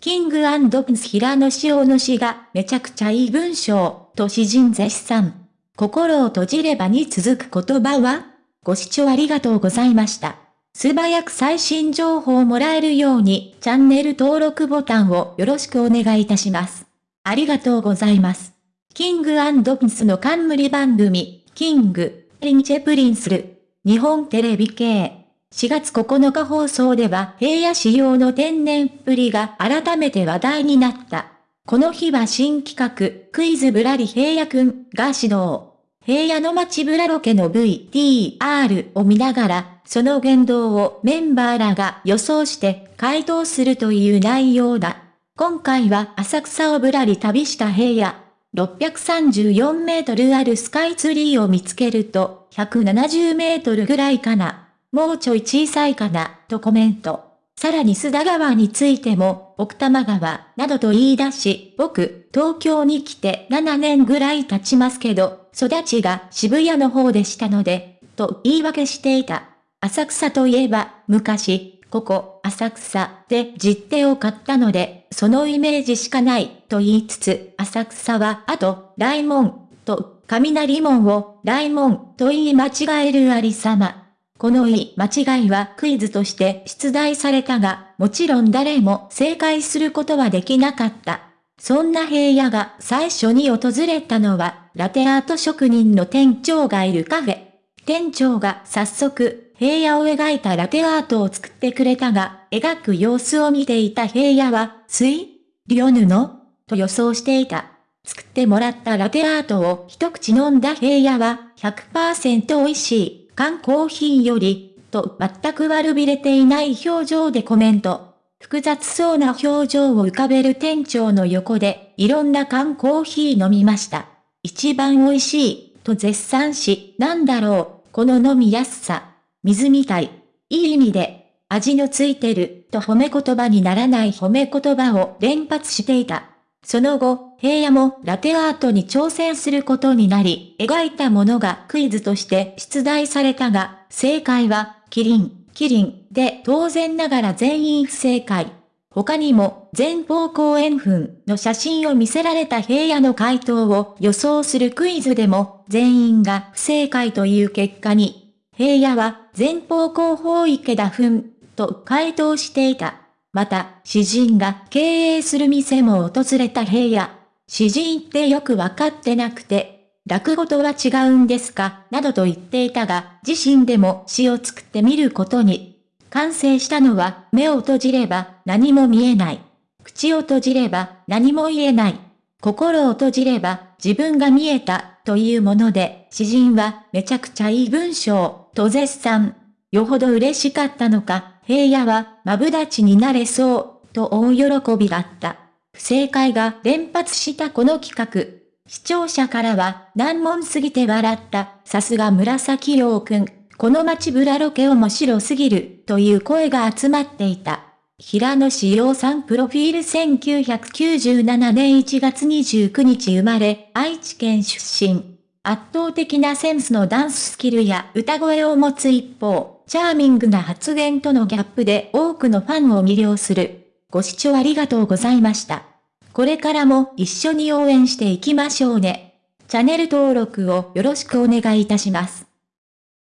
King & Prince平野紫耀の詩がめちゃくちゃいい文章、と詩人絶賛。心を閉じればに続く言葉は？ご視聴ありがとうございました。素早く最新情報をもらえるようにチャンネル登録ボタンをよろしくお願いいたします。ありがとうございます。 King & Princeの冠番組、 King & Princeる、日本テレビ系。4月9日放送では平野仕様の天然っぷりが改めて話題になった。この日は新企画、クイズぶらり平野くんが指導。平野の街ぶらロケの VTR を見ながら、その言動をメンバーらが予想して回答するという内容だ。今回は浅草をぶらり旅した平野。634メートルあるスカイツリーを見つけると、170メートルぐらいかな。もうちょい小さいかな、とコメント。さらに須田川についても、奥多摩川、などと言い出し、僕、東京に来て7年ぐらい経ちますけど、育ちが渋谷の方でしたので、と言い訳していた。浅草といえば、昔、ここ、浅草で実手を買ったので、そのイメージしかない、と言いつつ、浅草は、あと、大門、と、雷門を、大門、と言い間違えるありさま。この言い間違いはクイズとして出題されたが、もちろん誰も正解することはできなかった。そんな平野が最初に訪れたのは、ラテアート職人の店長がいるカフェ。店長が早速、平野を描いたラテアートを作ってくれたが、描く様子を見ていた平野は、水リオ布と予想していた。作ってもらったラテアートを一口飲んだ平野は100%美味しい。缶コーヒーより、と全く悪びれていない表情でコメント。複雑そうな表情を浮かべる店長の横で、いろんな缶コーヒー飲みました。一番美味しい、と絶賛し、なんだろう、この飲みやすさ。水みたい。いい意味で、味のついてる、と褒め言葉にならない褒め言葉を連発していた。その後、平野もラテアートに挑戦することになり、描いたものがクイズとして出題されたが、正解は、キリン、キリンで当然ながら全員不正解。他にも、前方後円墳の写真を見せられた平野の回答を予想するクイズでも、全員が不正解という結果に、平野は前方後方池田墳と回答していた。また、詩人が経営する店も訪れた平野。詩人ってよくわかってなくて、落語とは違うんですか？などと言っていたが、自身でも詩を作ってみることに。完成したのは、目を閉じれば何も見えない。口を閉じれば何も言えない。心を閉じれば自分が見えたというもので、詩人はめちゃくちゃいい文章と絶賛。よほど嬉しかったのか、平野は、マブダチになれそう、と大喜びだった。不正解が連発したこの企画。視聴者からは、難問すぎて笑った、さすが紫陽くん、この街ブラロケ面白すぎる、という声が集まっていた。平野志陽さんプロフィール1997年1月29日生まれ、愛知県出身。圧倒的なセンスのダンススキルや歌声を持つ一方、チャーミングな発言とのギャップで多くのファンを魅了する。ご視聴ありがとうございました。これからも一緒に応援していきましょうね。チャンネル登録をよろしくお願いいたします。